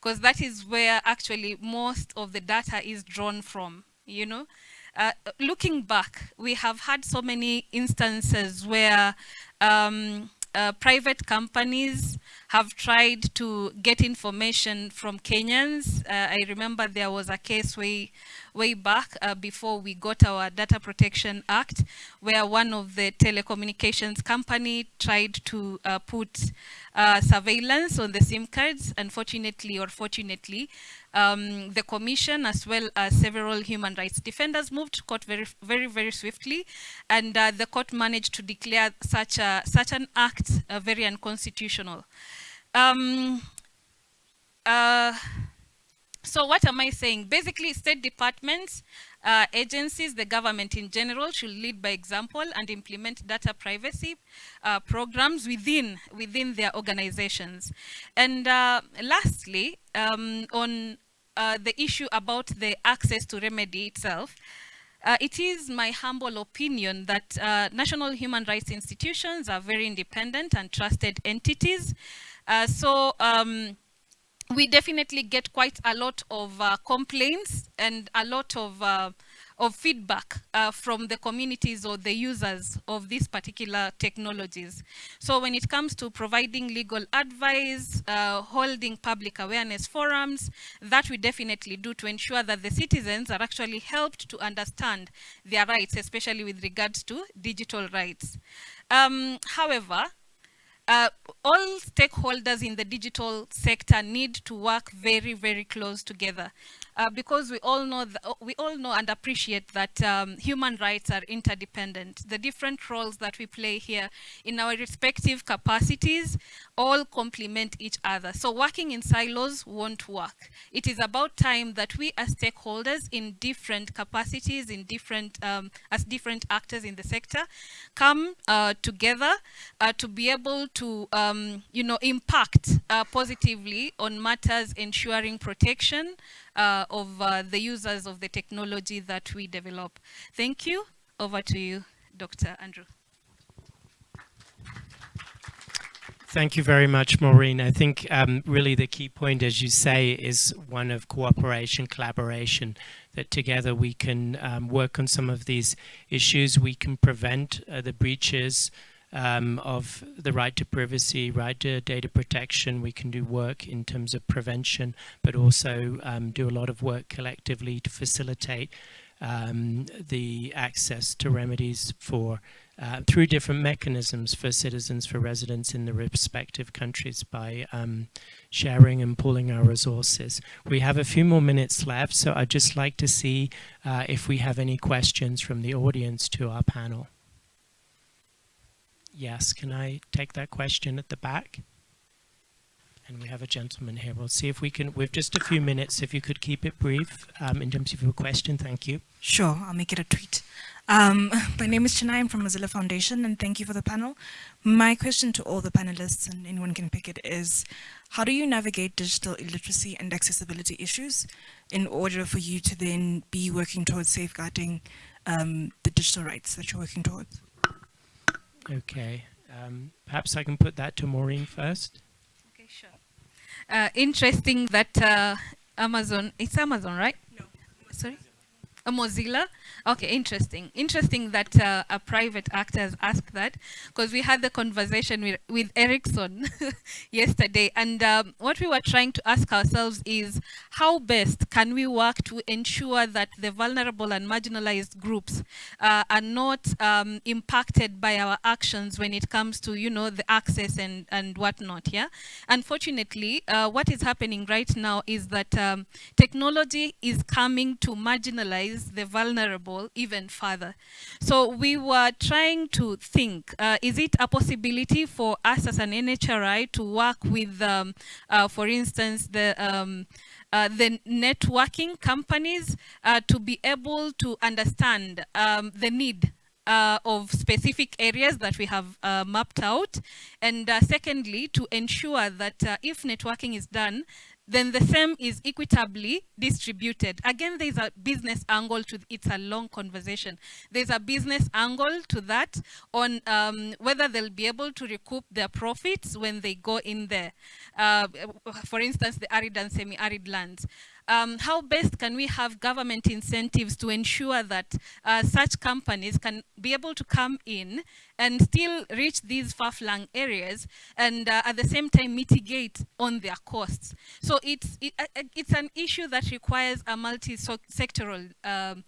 because that is where actually most of the data is drawn from, you know. Uh, looking back, we have had so many instances where um, uh, private companies have tried to get information from Kenyans. Uh, I remember there was a case way, way back uh, before we got our Data Protection Act, where one of the telecommunications company tried to uh, put uh, surveillance on the SIM cards. Unfortunately or fortunately, um, the commission as well as several human rights defenders moved to court very, very, very swiftly, and uh, the court managed to declare such a such an act uh, very unconstitutional. Um, uh, so what am I saying? Basically, state departments, uh, agencies, the government in general should lead by example and implement data privacy uh, programs within, within their organizations. And uh, lastly, um, on uh, the issue about the access to remedy itself, uh, it is my humble opinion that uh, national human rights institutions are very independent and trusted entities. Uh, so um, we definitely get quite a lot of uh, complaints and a lot of uh, of feedback uh, from the communities or the users of these particular technologies. So when it comes to providing legal advice, uh, holding public awareness forums, that we definitely do to ensure that the citizens are actually helped to understand their rights, especially with regards to digital rights. Um, however, uh, all stakeholders in the digital sector need to work very, very close together uh, because we all know that, we all know and appreciate that um, human rights are interdependent. The different roles that we play here in our respective capacities all complement each other. So working in silos won't work. It is about time that we as stakeholders in different capacities, in different um, as different actors in the sector, come uh, together uh, to be able to, um, you know, impact uh, positively on matters ensuring protection uh, of uh, the users of the technology that we develop. Thank you. Over to you, Dr. Andrew. Thank you very much, Maureen. I think um, really the key point, as you say, is one of cooperation, collaboration, that together we can um, work on some of these issues. We can prevent uh, the breaches um, of the right to privacy, right to data protection. We can do work in terms of prevention, but also um, do a lot of work collectively to facilitate um, the access to remedies for uh, through different mechanisms for citizens, for residents in the respective countries by um, sharing and pooling our resources. We have a few more minutes left, so I'd just like to see uh, if we have any questions from the audience to our panel. Yes, can I take that question at the back? And we have a gentleman here. We'll see if we can, with just a few minutes, if you could keep it brief um, in terms of your question. Thank you. Sure, I'll make it a tweet. Um, my name is Chenai, I'm from Mozilla Foundation, and thank you for the panel. My question to all the panelists, and anyone can pick it, is how do you navigate digital illiteracy and accessibility issues in order for you to then be working towards safeguarding um, the digital rights that you're working towards? Okay, um, perhaps I can put that to Maureen first. Okay, sure. Uh, interesting that uh, Amazon, it's Amazon, right? No. Sorry? Mozilla? Okay, interesting. Interesting that uh, a private actor has asked that because we had the conversation with, with Ericsson yesterday and um, what we were trying to ask ourselves is how best can we work to ensure that the vulnerable and marginalized groups uh, are not um, impacted by our actions when it comes to, you know, the access and, and whatnot, yeah? Unfortunately, uh, what is happening right now is that um, technology is coming to marginalize the vulnerable even further. So we were trying to think, uh, is it a possibility for us as an NHRI to work with, um, uh, for instance, the um, uh, the networking companies uh, to be able to understand um, the need uh, of specific areas that we have uh, mapped out. And uh, secondly, to ensure that uh, if networking is done, then the same is equitably distributed. Again, there's a business angle to it's a long conversation. There's a business angle to that on um, whether they'll be able to recoup their profits when they go in there. Uh, for instance, the arid and semi-arid lands um, how best can we have government incentives to ensure that uh, such companies can be able to come in and still reach these far-flung areas and uh, at the same time mitigate on their costs. So it's, it, uh, uh it's an issue that requires a multi-sectoral um,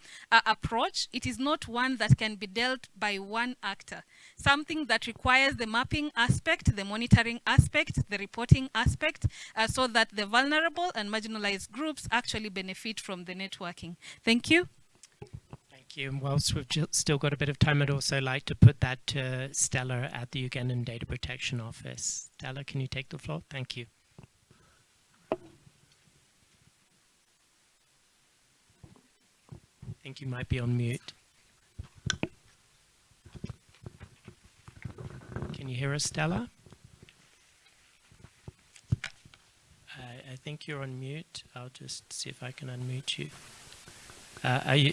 approach. It is not one that can be dealt by one actor something that requires the mapping aspect, the monitoring aspect, the reporting aspect, uh, so that the vulnerable and marginalized groups actually benefit from the networking. Thank you. Thank you. And whilst we've still got a bit of time, I'd also like to put that to Stella at the Ugandan Data Protection Office. Stella, can you take the floor? Thank you. I think you might be on mute. Can you hear us, Stella? I, I think you're on mute. I'll just see if I can unmute you. Uh, are you?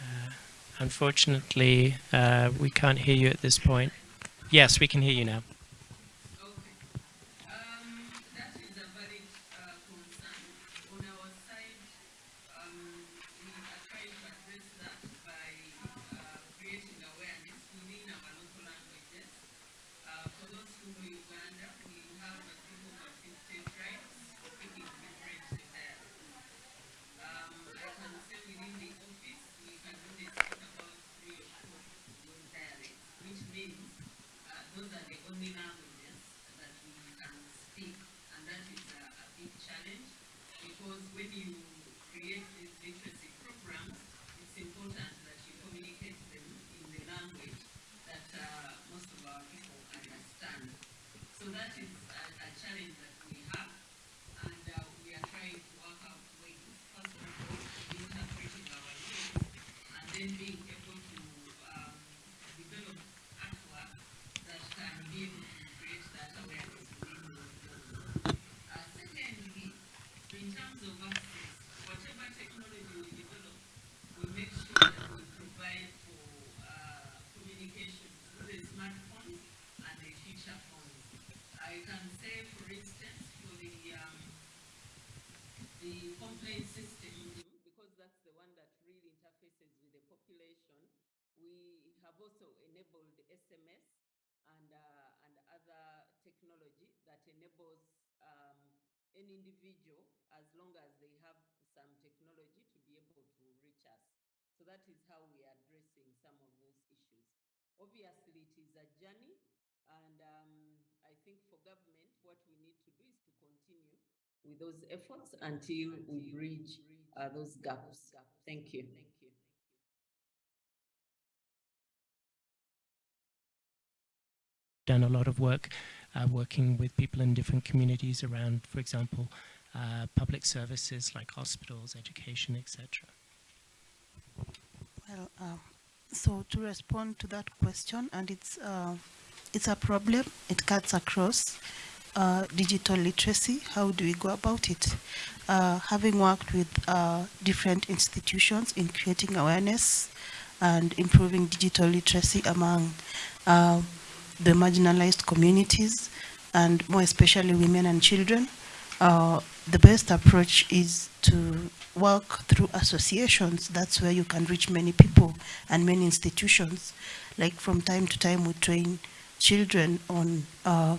Uh, unfortunately, uh, we can't hear you at this point. Yes, we can hear you now. Is a journey, and um, I think for government, what we need to do is to continue with those efforts until we bridge uh, those gaps. Thank you. Thank you. done a lot of work uh, working with people in different communities around, for example, uh, public services like hospitals, education, etc. Well, um, so to respond to that question, and it's uh, it's a problem. It cuts across uh, digital literacy. How do we go about it? Uh, having worked with uh, different institutions in creating awareness and improving digital literacy among uh, the marginalized communities, and more especially women and children, uh, the best approach is to work through associations. That's where you can reach many people and many institutions. Like from time to time, we train children on uh,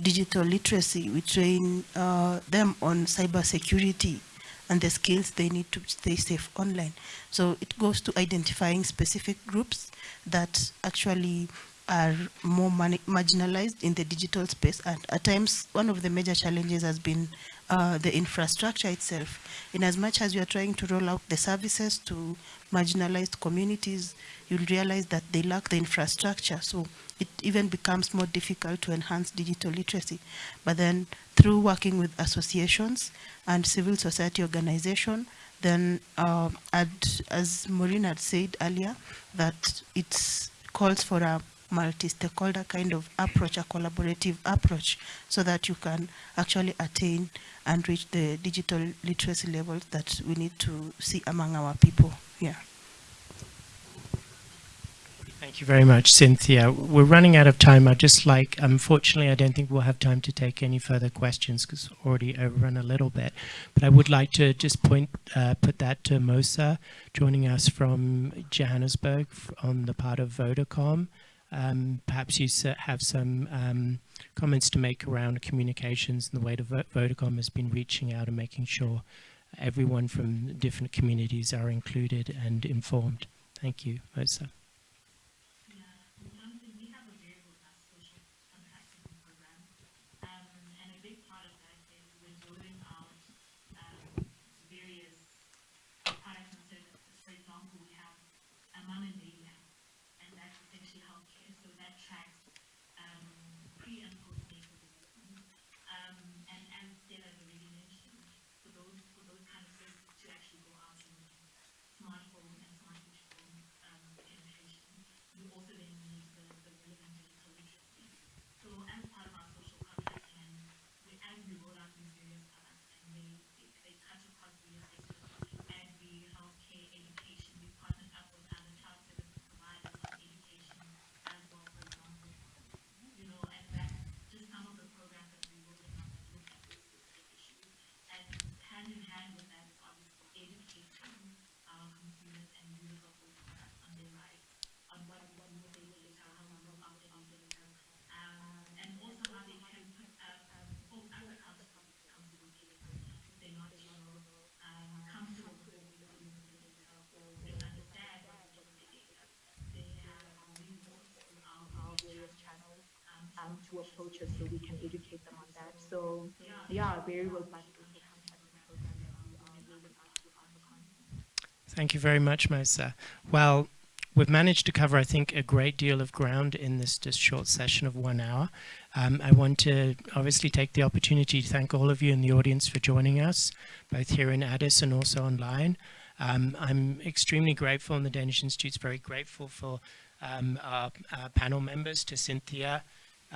digital literacy. We train uh, them on cyber security and the skills they need to stay safe online. So it goes to identifying specific groups that actually are more marginalized in the digital space. And at times, one of the major challenges has been uh, the infrastructure itself. In as much as you are trying to roll out the services to marginalized communities, you'll realize that they lack the infrastructure. So it even becomes more difficult to enhance digital literacy. But then through working with associations and civil society organization, then uh, as Maureen had said earlier, that it calls for a multi-stakeholder kind of approach, a collaborative approach, so that you can actually attain and reach the digital literacy levels that we need to see among our people here. Thank you very much, Cynthia. We're running out of time. I'd just like, unfortunately, I don't think we'll have time to take any further questions because already overrun a little bit. But I would like to just point, uh, put that to Mosa, joining us from Johannesburg on the part of Vodacom. Um, perhaps you have some um, comments to make around communications and the way the Vodacom has been reaching out and making sure everyone from different communities are included and informed. Thank you, Mosa. To approach us so we can educate them on that. So yeah, very robust. Thank you very much, Mosa. Well, we've managed to cover, I think, a great deal of ground in this just short session of one hour. Um, I want to obviously take the opportunity to thank all of you in the audience for joining us, both here in Addis and also online. Um, I'm extremely grateful, and the Danish Institute's very grateful for um, our, our panel members, to Cynthia,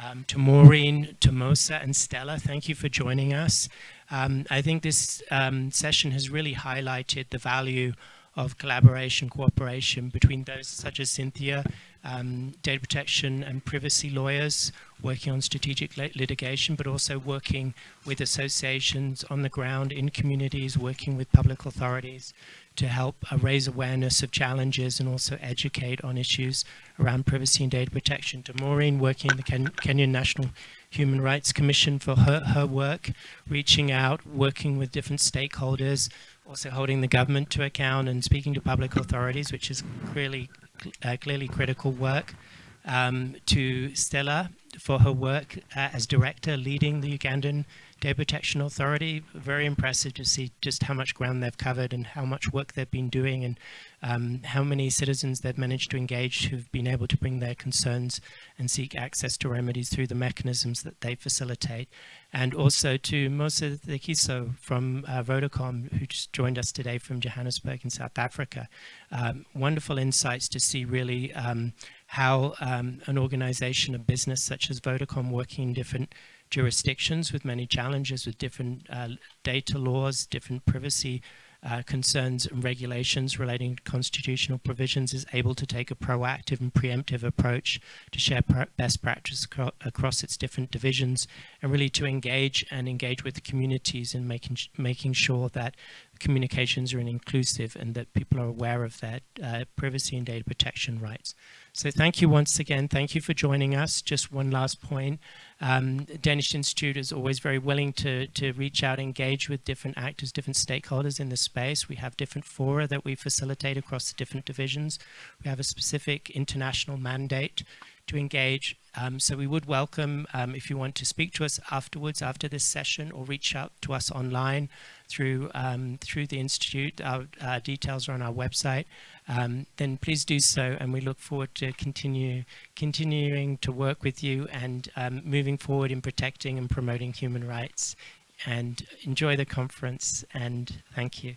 um, to Maureen, to Mosa and Stella, thank you for joining us. Um, I think this um, session has really highlighted the value of collaboration, cooperation between those such as Cynthia, um, data protection and privacy lawyers working on strategic litigation, but also working with associations on the ground in communities, working with public authorities to help uh, raise awareness of challenges and also educate on issues around privacy and data protection. To Maureen, working in the Ken Kenyan National Human Rights Commission for her, her work, reaching out, working with different stakeholders, also holding the government to account and speaking to public authorities, which is clearly, uh, clearly critical work. Um, to Stella for her work uh, as director leading the Ugandan Data Protection Authority. Very impressive to see just how much ground they've covered and how much work they've been doing and um, how many citizens they've managed to engage who've been able to bring their concerns and seek access to remedies through the mechanisms that they facilitate. And also to Mosa Thekiso from uh, Vodacom, who just joined us today from Johannesburg in South Africa. Um, wonderful insights to see really um, how um, an organization, a business such as Vodacom working in different jurisdictions with many challenges with different uh, data laws, different privacy uh, concerns and regulations relating to constitutional provisions is able to take a proactive and preemptive approach to share best practice across its different divisions and really to engage and engage with the communities in making making sure that communications are inclusive and that people are aware of their uh, privacy and data protection rights. So thank you once again. Thank you for joining us. Just one last point. Um, Danish Institute is always very willing to, to reach out, engage with different actors, different stakeholders in the space. We have different fora that we facilitate across the different divisions. We have a specific international mandate to engage. Um, so we would welcome um, if you want to speak to us afterwards, after this session, or reach out to us online through um, through the Institute. Our uh, details are on our website. Um, then please do so, and we look forward to continue continuing to work with you and um, moving forward in protecting and promoting human rights. And enjoy the conference, and thank you.